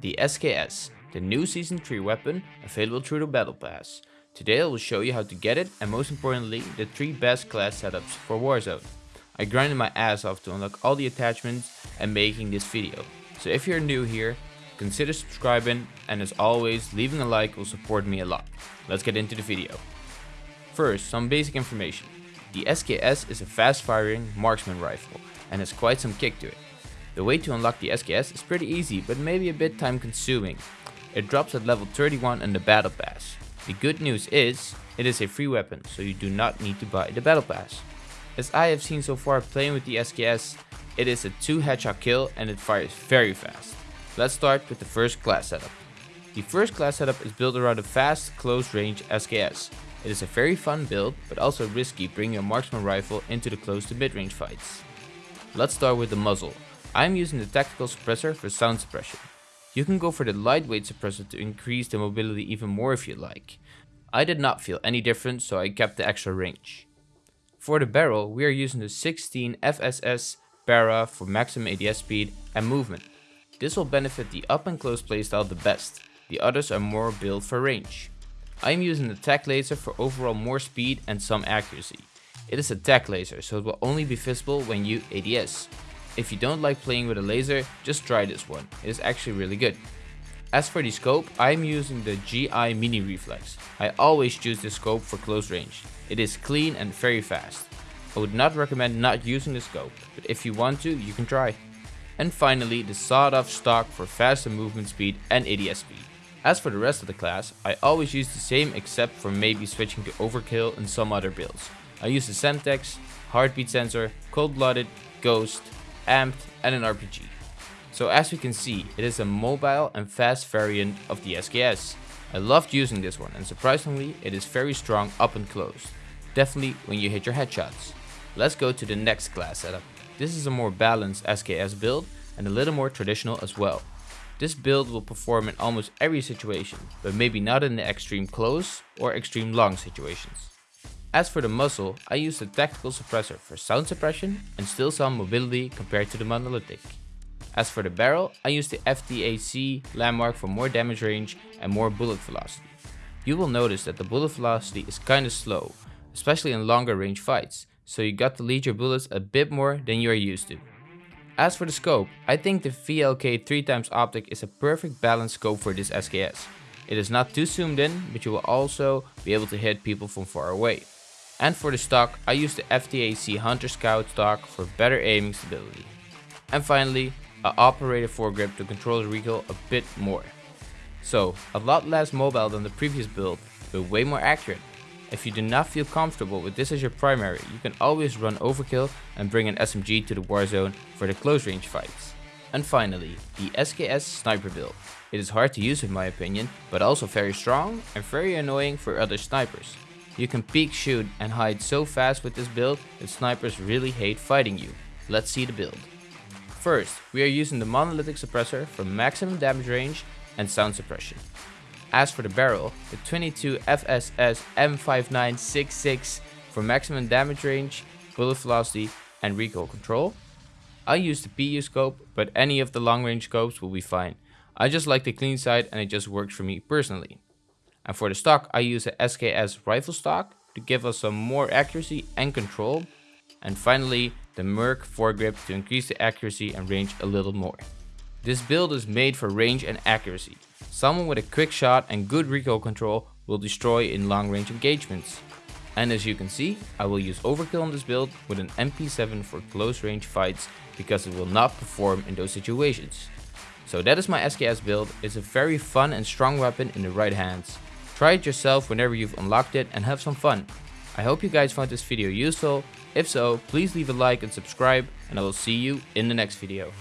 the SKS, the new Season 3 weapon available through the Battle Pass. Today I will show you how to get it and most importantly the 3 best class setups for Warzone. I grinded my ass off to unlock all the attachments and making this video. So if you're new here, consider subscribing and as always leaving a like will support me a lot. Let's get into the video. First, some basic information. The SKS is a fast firing marksman rifle and has quite some kick to it. The way to unlock the SKS is pretty easy but maybe a bit time consuming. It drops at level 31 in the battle pass. The good news is, it is a free weapon so you do not need to buy the battle pass. As I have seen so far playing with the SKS, it is a 2 headshot kill and it fires very fast. Let's start with the first class setup. The first class setup is built around a fast, close range SKS. It is a very fun build, but also risky bringing a marksman rifle into the close to mid range fights. Let's start with the muzzle. I am using the tactical suppressor for sound suppression. You can go for the lightweight suppressor to increase the mobility even more if you like. I did not feel any difference so I kept the extra range. For the barrel we are using the 16 FSS Para for maximum ADS speed and movement. This will benefit the up and close playstyle the best, the others are more built for range. I am using the tac laser for overall more speed and some accuracy. It is a tac laser so it will only be visible when you ADS. If you don't like playing with a laser, just try this one, it is actually really good. As for the scope, I am using the GI Mini Reflex. I always choose this scope for close range. It is clean and very fast. I would not recommend not using the scope, but if you want to, you can try. And finally, the sawed off stock for faster movement speed and ADS speed. As for the rest of the class, I always use the same except for maybe switching to overkill and some other builds. I use the Semtex, heartbeat sensor, cold blooded, ghost, amped and an RPG. So as we can see, it is a mobile and fast variant of the SKS. I loved using this one and surprisingly it is very strong up and close. Definitely when you hit your headshots. Let's go to the next class setup. This is a more balanced SKS build and a little more traditional as well. This build will perform in almost every situation, but maybe not in the extreme close or extreme long situations. As for the muzzle, I use the tactical suppressor for sound suppression and still some mobility compared to the monolithic. As for the barrel, I use the FTAC landmark for more damage range and more bullet velocity. You will notice that the bullet velocity is kinda slow, especially in longer range fights, so you got to lead your bullets a bit more than you are used to. As for the scope, I think the VLK 3x optic is a perfect balanced scope for this SKS. It is not too zoomed in, but you will also be able to hit people from far away. And for the stock, I use the FTAC Hunter Scout stock for better aiming stability. And finally, a operator foregrip to control the recoil a bit more. So, a lot less mobile than the previous build, but way more accurate. If you do not feel comfortable with this as your primary, you can always run overkill and bring an SMG to the warzone for the close range fights. And finally, the SKS sniper build. It is hard to use in my opinion, but also very strong and very annoying for other snipers. You can peek shoot and hide so fast with this build that snipers really hate fighting you. Let's see the build. First, we are using the monolithic suppressor for maximum damage range and sound suppression. As for the barrel, the 22 FSS M5966 for maximum damage range, bullet velocity and recoil control. I use the PU scope, but any of the long range scopes will be fine. I just like the clean side and it just works for me personally. And for the stock, I use a SKS rifle stock to give us some more accuracy and control. And finally, the Merc foregrip to increase the accuracy and range a little more. This build is made for range and accuracy. Someone with a quick shot and good recoil control will destroy in long range engagements. And as you can see, I will use overkill on this build with an MP7 for close range fights because it will not perform in those situations. So that is my SKS build, it's a very fun and strong weapon in the right hands. Try it yourself whenever you've unlocked it and have some fun. I hope you guys found this video useful. If so, please leave a like and subscribe and I will see you in the next video.